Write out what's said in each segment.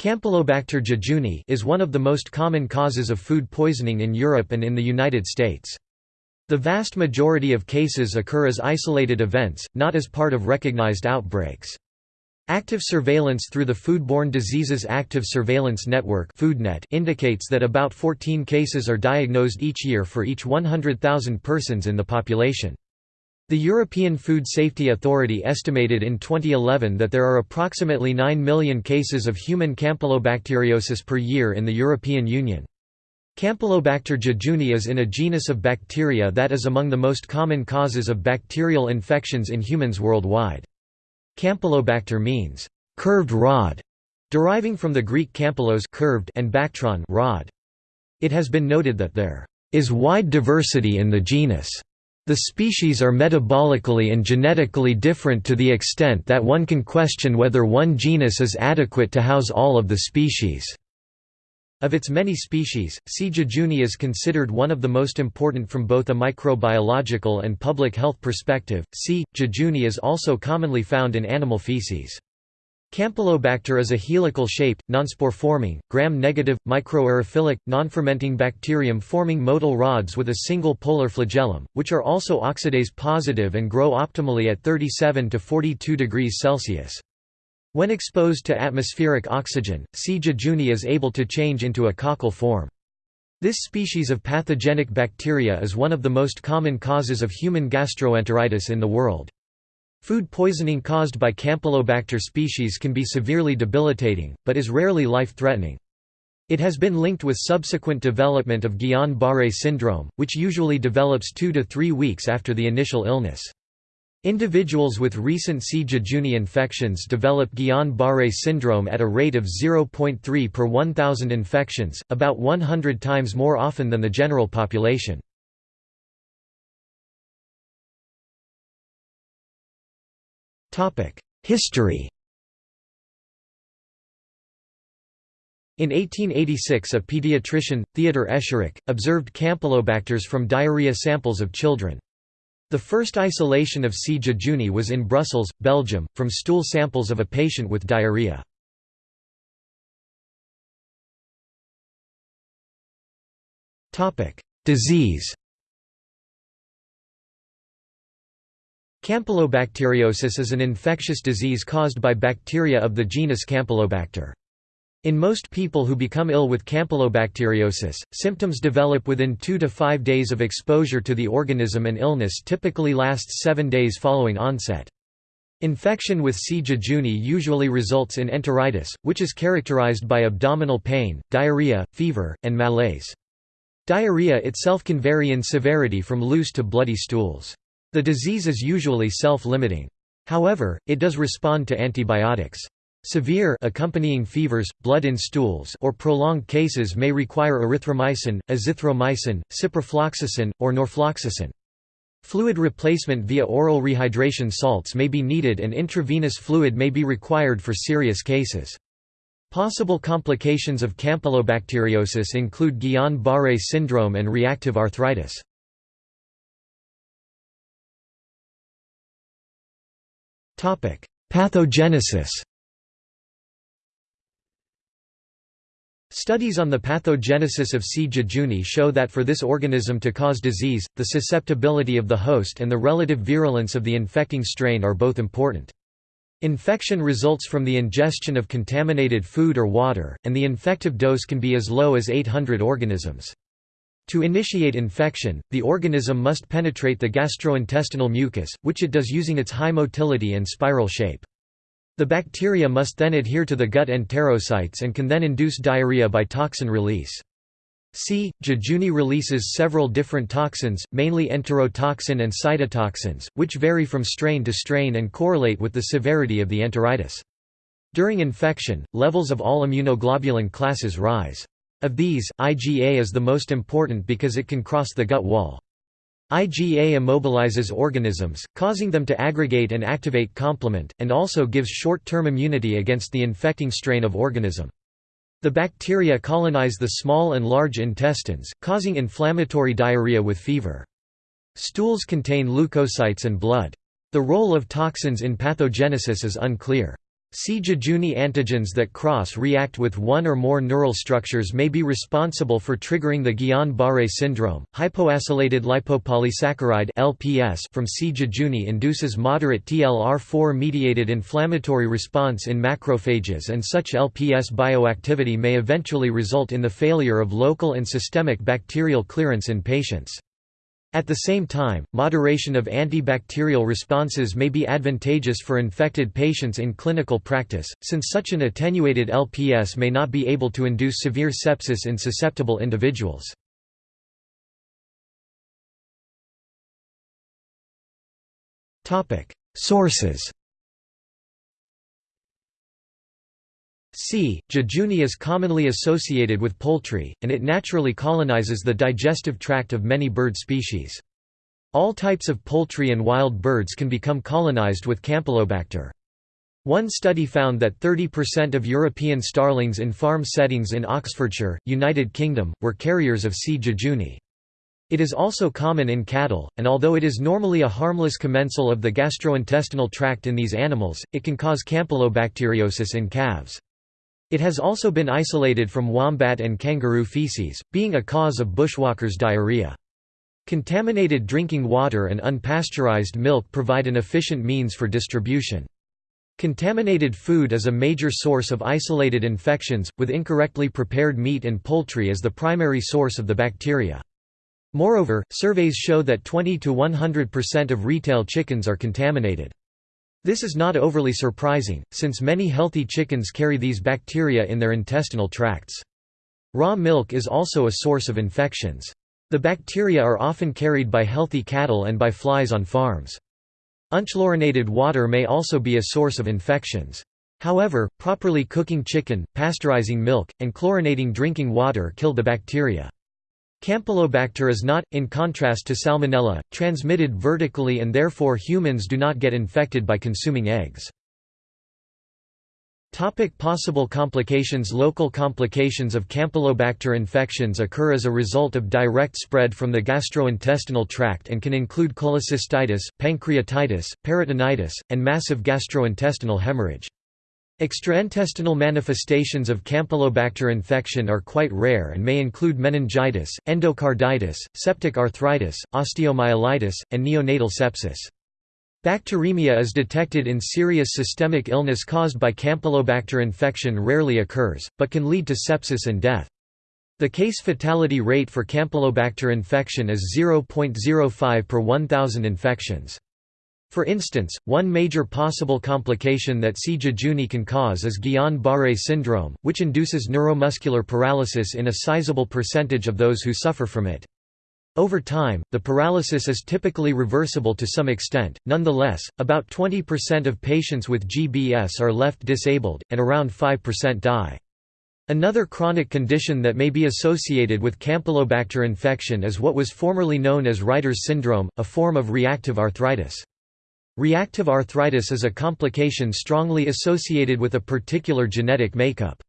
Campylobacter jejuni is one of the most common causes of food poisoning in Europe and in the United States. The vast majority of cases occur as isolated events, not as part of recognized outbreaks. Active surveillance through the Foodborne Diseases Active Surveillance Network (Foodnet) indicates that about 14 cases are diagnosed each year for each 100,000 persons in the population. The European Food Safety Authority estimated in 2011 that there are approximately 9 million cases of human campylobacteriosis per year in the European Union. Campylobacter jejuni is in a genus of bacteria that is among the most common causes of bacterial infections in humans worldwide. Campylobacter means curved rod, deriving from the Greek campylos curved and bactron rod. It has been noted that there is wide diversity in the genus. The species are metabolically and genetically different to the extent that one can question whether one genus is adequate to house all of the species. Of its many species, C. jejuni is considered one of the most important from both a microbiological and public health perspective. C. jejuni is also commonly found in animal feces. Campylobacter is a helical-shaped, nonspore-forming, gram-negative, microaerophilic, non-fermenting bacterium forming motile rods with a single polar flagellum, which are also oxidase-positive and grow optimally at 37 to 42 degrees Celsius. When exposed to atmospheric oxygen, C. jejuni is able to change into a coccal form. This species of pathogenic bacteria is one of the most common causes of human gastroenteritis in the world. Food poisoning caused by Campylobacter species can be severely debilitating, but is rarely life-threatening. It has been linked with subsequent development of Guillain-Barré syndrome, which usually develops two to three weeks after the initial illness. Individuals with recent C. jejuni infections develop Guillain-Barré syndrome at a rate of 0.3 per 1,000 infections, about 100 times more often than the general population. History In 1886 a pediatrician, Theodor Escherich, observed campylobacters from diarrhea samples of children. The first isolation of C. jejuni was in Brussels, Belgium, from stool samples of a patient with diarrhea. Disease Campylobacteriosis is an infectious disease caused by bacteria of the genus Campylobacter. In most people who become ill with campylobacteriosis, symptoms develop within 2 to 5 days of exposure to the organism and illness typically lasts 7 days following onset. Infection with C. jejuni usually results in enteritis, which is characterized by abdominal pain, diarrhea, fever, and malaise. Diarrhea itself can vary in severity from loose to bloody stools. The disease is usually self-limiting. However, it does respond to antibiotics. Severe accompanying fevers, blood in stools or prolonged cases may require erythromycin, azithromycin, ciprofloxacin, or norfloxacin. Fluid replacement via oral rehydration salts may be needed and intravenous fluid may be required for serious cases. Possible complications of campylobacteriosis include Guillain-Barré syndrome and reactive arthritis. Pathogenesis Studies on the pathogenesis of C. jejuni show that for this organism to cause disease, the susceptibility of the host and the relative virulence of the infecting strain are both important. Infection results from the ingestion of contaminated food or water, and the infective dose can be as low as 800 organisms. To initiate infection, the organism must penetrate the gastrointestinal mucus, which it does using its high motility and spiral shape. The bacteria must then adhere to the gut enterocytes and can then induce diarrhea by toxin release. C. jejuni releases several different toxins, mainly enterotoxin and cytotoxins, which vary from strain to strain and correlate with the severity of the enteritis. During infection, levels of all immunoglobulin classes rise. Of these, IgA is the most important because it can cross the gut wall. IgA immobilizes organisms, causing them to aggregate and activate complement, and also gives short-term immunity against the infecting strain of organism. The bacteria colonize the small and large intestines, causing inflammatory diarrhea with fever. Stools contain leukocytes and blood. The role of toxins in pathogenesis is unclear. C. jejuni antigens that cross-react with one or more neural structures may be responsible for triggering the Guillain-Barré syndrome. Hypoacylated lipopolysaccharide (LPS) from C. jejuni induces moderate TLR4-mediated inflammatory response in macrophages, and such LPS bioactivity may eventually result in the failure of local and systemic bacterial clearance in patients. At the same time, moderation of antibacterial responses may be advantageous for infected patients in clinical practice, since such an attenuated LPS may not be able to induce severe sepsis in susceptible individuals. Sources C. jejuni is commonly associated with poultry, and it naturally colonizes the digestive tract of many bird species. All types of poultry and wild birds can become colonized with Campylobacter. One study found that 30% of European starlings in farm settings in Oxfordshire, United Kingdom, were carriers of C. jejuni. It is also common in cattle, and although it is normally a harmless commensal of the gastrointestinal tract in these animals, it can cause campylobacteriosis in calves. It has also been isolated from wombat and kangaroo feces, being a cause of bushwalkers' diarrhea. Contaminated drinking water and unpasteurized milk provide an efficient means for distribution. Contaminated food is a major source of isolated infections, with incorrectly prepared meat and poultry as the primary source of the bacteria. Moreover, surveys show that 20 to 100% of retail chickens are contaminated. This is not overly surprising, since many healthy chickens carry these bacteria in their intestinal tracts. Raw milk is also a source of infections. The bacteria are often carried by healthy cattle and by flies on farms. Unchlorinated water may also be a source of infections. However, properly cooking chicken, pasteurizing milk, and chlorinating drinking water kill the bacteria. Campylobacter is not, in contrast to Salmonella, transmitted vertically and therefore humans do not get infected by consuming eggs. Topic possible complications Local complications of Campylobacter infections occur as a result of direct spread from the gastrointestinal tract and can include cholecystitis, pancreatitis, peritonitis, and massive gastrointestinal hemorrhage. Extraintestinal manifestations of Campylobacter infection are quite rare and may include meningitis, endocarditis, septic arthritis, osteomyelitis, and neonatal sepsis. Bacteremia is detected in serious systemic illness caused by Campylobacter infection rarely occurs, but can lead to sepsis and death. The case fatality rate for Campylobacter infection is 0.05 per 1,000 infections. For instance, one major possible complication that C. jejuni can cause is Guillain-Barré syndrome, which induces neuromuscular paralysis in a sizable percentage of those who suffer from it. Over time, the paralysis is typically reversible to some extent, nonetheless, about 20% of patients with GBS are left disabled, and around 5% die. Another chronic condition that may be associated with Campylobacter infection is what was formerly known as Reiter's syndrome, a form of reactive arthritis. Reactive arthritis is a complication strongly associated with a particular genetic makeup.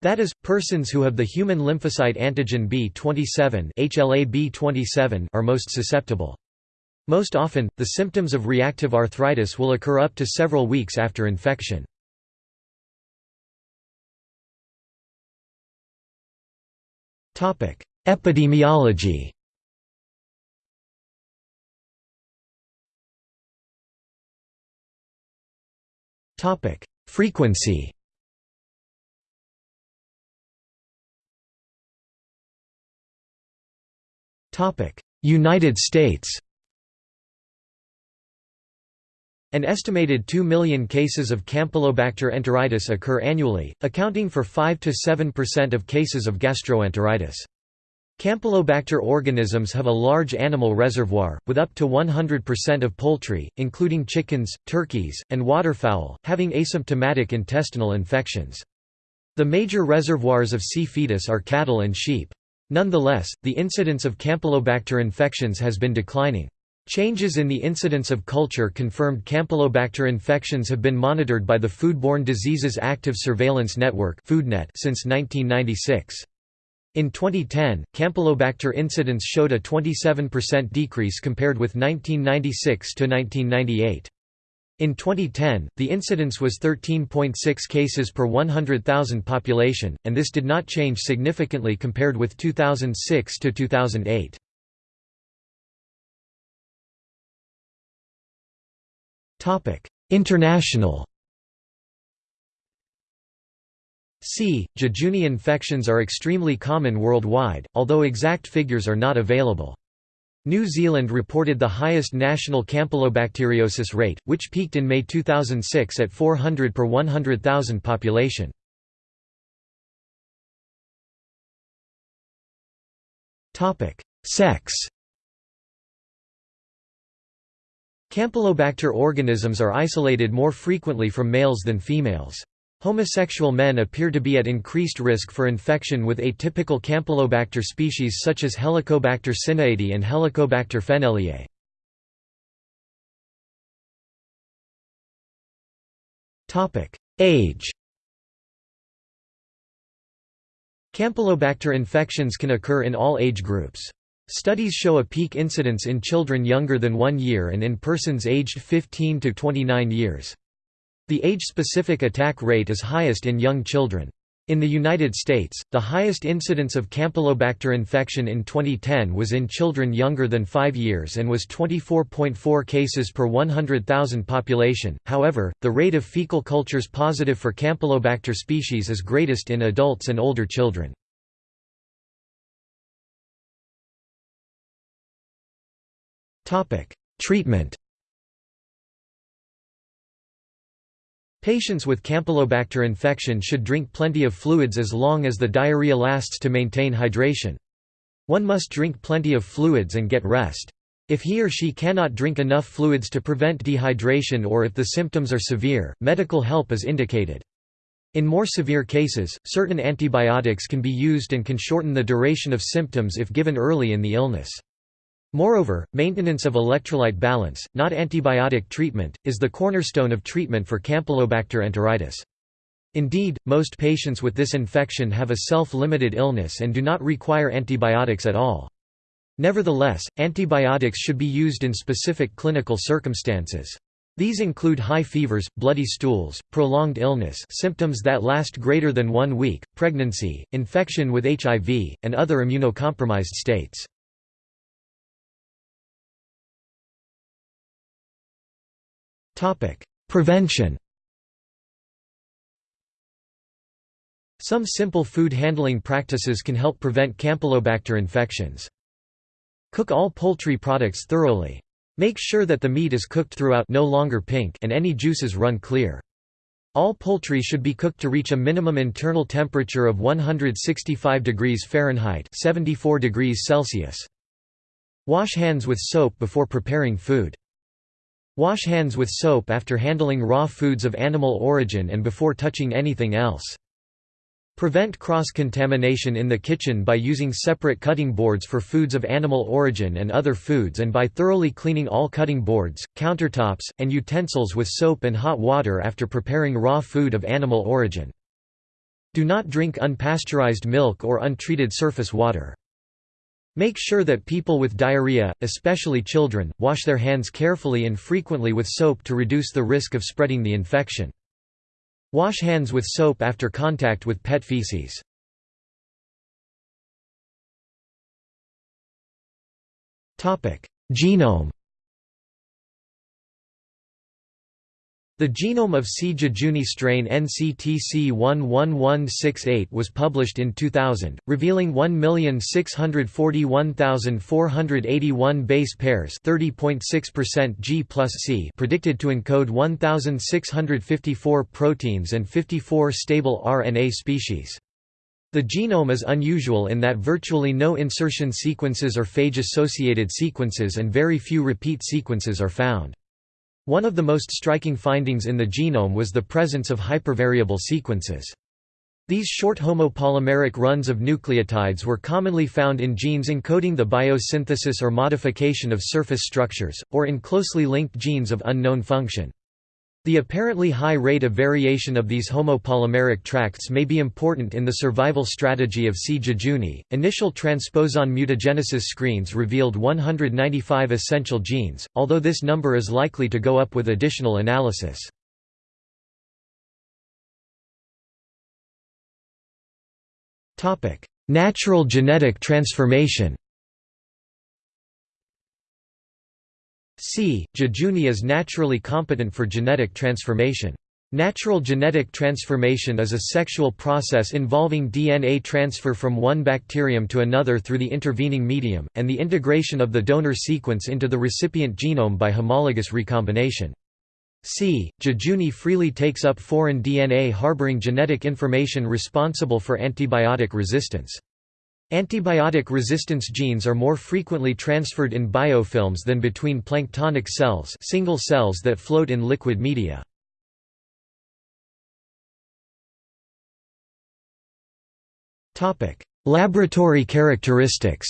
That is, persons who have the human lymphocyte antigen B27 HLA-B27 are most susceptible. Most often, the symptoms of reactive arthritis will occur up to several weeks after infection. Epidemiology Topic: Frequency. Topic: United States. An estimated 2 million cases of Campylobacter enteritis occur annually, accounting for 5 to 7% of cases of gastroenteritis. Campylobacter organisms have a large animal reservoir, with up to 100% of poultry, including chickens, turkeys, and waterfowl, having asymptomatic intestinal infections. The major reservoirs of C. fetus are cattle and sheep. Nonetheless, the incidence of Campylobacter infections has been declining. Changes in the incidence of culture confirmed Campylobacter infections have been monitored by the Foodborne Diseases Active Surveillance Network since 1996. In 2010, Campylobacter incidence showed a 27% decrease compared with 1996 to 1998. In 2010, the incidence was 13.6 cases per 100,000 population, and this did not change significantly compared with 2006 to 2008. International C. Jejuni infections are extremely common worldwide, although exact figures are not available. New Zealand reported the highest national campylobacteriosis rate, which peaked in May 2006 at 400 per 100,000 population. Sex Campylobacter organisms are isolated more frequently from males than females. Homosexual men appear to be at increased risk for infection with atypical Campylobacter species such as Helicobacter cinaedi and Helicobacter fennelliae. Age Campylobacter infections can occur in all age groups. Studies show a peak incidence in children younger than one year and in persons aged 15 to 29 years. The age-specific attack rate is highest in young children. In the United States, the highest incidence of Campylobacter infection in 2010 was in children younger than 5 years and was 24.4 cases per 100,000 population. However, the rate of fecal cultures positive for Campylobacter species is greatest in adults and older children. Topic: Treatment Patients with Campylobacter infection should drink plenty of fluids as long as the diarrhea lasts to maintain hydration. One must drink plenty of fluids and get rest. If he or she cannot drink enough fluids to prevent dehydration or if the symptoms are severe, medical help is indicated. In more severe cases, certain antibiotics can be used and can shorten the duration of symptoms if given early in the illness. Moreover, maintenance of electrolyte balance, not antibiotic treatment, is the cornerstone of treatment for Campylobacter enteritis. Indeed, most patients with this infection have a self-limited illness and do not require antibiotics at all. Nevertheless, antibiotics should be used in specific clinical circumstances. These include high fevers, bloody stools, prolonged illness symptoms that last greater than one week, pregnancy, infection with HIV, and other immunocompromised states. Prevention Some simple food handling practices can help prevent Campylobacter infections. Cook all poultry products thoroughly. Make sure that the meat is cooked throughout no longer pink and any juices run clear. All poultry should be cooked to reach a minimum internal temperature of 165 degrees Fahrenheit 74 degrees Celsius. Wash hands with soap before preparing food. Wash hands with soap after handling raw foods of animal origin and before touching anything else. Prevent cross-contamination in the kitchen by using separate cutting boards for foods of animal origin and other foods and by thoroughly cleaning all cutting boards, countertops, and utensils with soap and hot water after preparing raw food of animal origin. Do not drink unpasteurized milk or untreated surface water. Make sure that people with diarrhea, especially children, wash their hands carefully and frequently with soap to reduce the risk of spreading the infection. Wash hands with soap after contact with pet feces. Genome The genome of C. jejuni strain NCTC 11168 was published in 2000, revealing 1,641,481 base pairs 30.6% G C predicted to encode 1,654 proteins and 54 stable RNA species. The genome is unusual in that virtually no insertion sequences or phage-associated sequences and very few repeat sequences are found. One of the most striking findings in the genome was the presence of hypervariable sequences. These short homopolymeric runs of nucleotides were commonly found in genes encoding the biosynthesis or modification of surface structures, or in closely linked genes of unknown function. The apparently high rate of variation of these homopolymeric tracts may be important in the survival strategy of C. jejuni. Initial transposon mutagenesis screens revealed 195 essential genes, although this number is likely to go up with additional analysis. Natural genetic transformation C. jejuni is naturally competent for genetic transformation. Natural genetic transformation is a sexual process involving DNA transfer from one bacterium to another through the intervening medium, and the integration of the donor sequence into the recipient genome by homologous recombination. C. jejuni freely takes up foreign DNA harboring genetic information responsible for antibiotic resistance. Antibiotic resistance genes are more frequently transferred in biofilms than between planktonic cells single cells that float in liquid media. Laboratory characteristics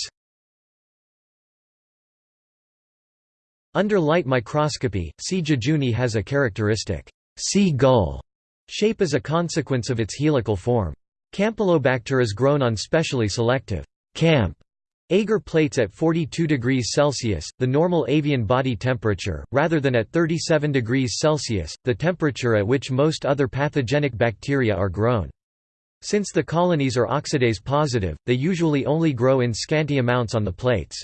Under light microscopy, C. jejuni has a characteristic sea gull shape as a consequence of its helical form. Campylobacter is grown on specially selective camp agar plates at 42 degrees Celsius, the normal avian body temperature, rather than at 37 degrees Celsius, the temperature at which most other pathogenic bacteria are grown. Since the colonies are oxidase positive, they usually only grow in scanty amounts on the plates.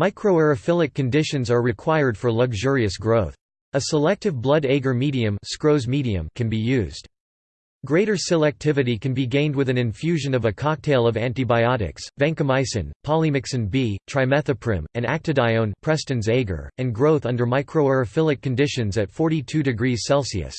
Microaerophilic conditions are required for luxurious growth. A selective blood agar medium, medium can be used. Greater selectivity can be gained with an infusion of a cocktail of antibiotics, vancomycin, polymyxin B, trimethoprim, and actidione Preston's agar, and growth under microaerophilic conditions at 42 degrees Celsius.